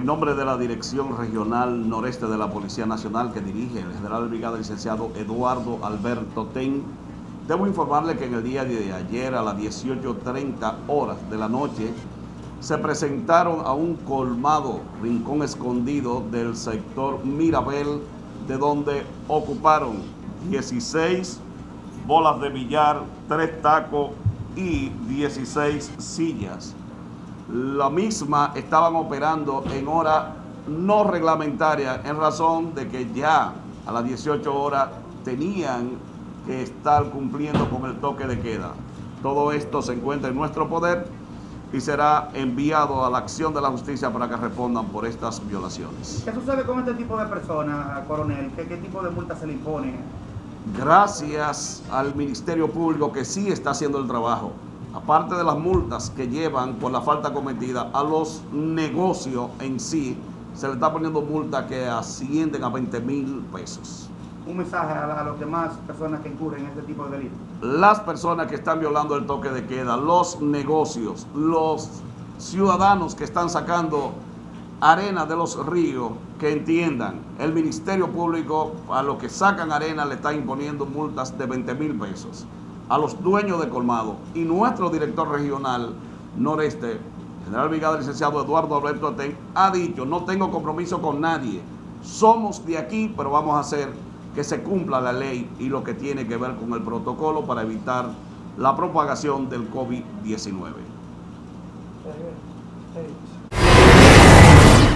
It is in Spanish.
En nombre de la Dirección Regional Noreste de la Policía Nacional que dirige el general brigada licenciado Eduardo Alberto Ten, debo informarle que en el día de ayer a las 18.30 horas de la noche se presentaron a un colmado rincón escondido del sector Mirabel, de donde ocuparon 16 bolas de billar, 3 tacos y 16 sillas. La misma estaban operando en hora no reglamentaria en razón de que ya a las 18 horas tenían que estar cumpliendo con el toque de queda. Todo esto se encuentra en nuestro poder y será enviado a la acción de la justicia para que respondan por estas violaciones. ¿Qué sucede con este tipo de personas, coronel? ¿Qué, qué tipo de multa se le impone? Gracias al Ministerio Público que sí está haciendo el trabajo, aparte de las multas que llevan por la falta cometida, a los negocios en sí se le está poniendo multas que ascienden a 20 mil pesos un mensaje a, a las demás personas que incurren en este tipo de delitos? Las personas que están violando el toque de queda, los negocios, los ciudadanos que están sacando arena de los ríos, que entiendan, el Ministerio Público a los que sacan arena le está imponiendo multas de 20 mil pesos a los dueños de colmado y nuestro director regional noreste, general brigada licenciado Eduardo Alberto Atén, ha dicho, no tengo compromiso con nadie, somos de aquí, pero vamos a hacer que se cumpla la ley y lo que tiene que ver con el protocolo para evitar la propagación del COVID-19.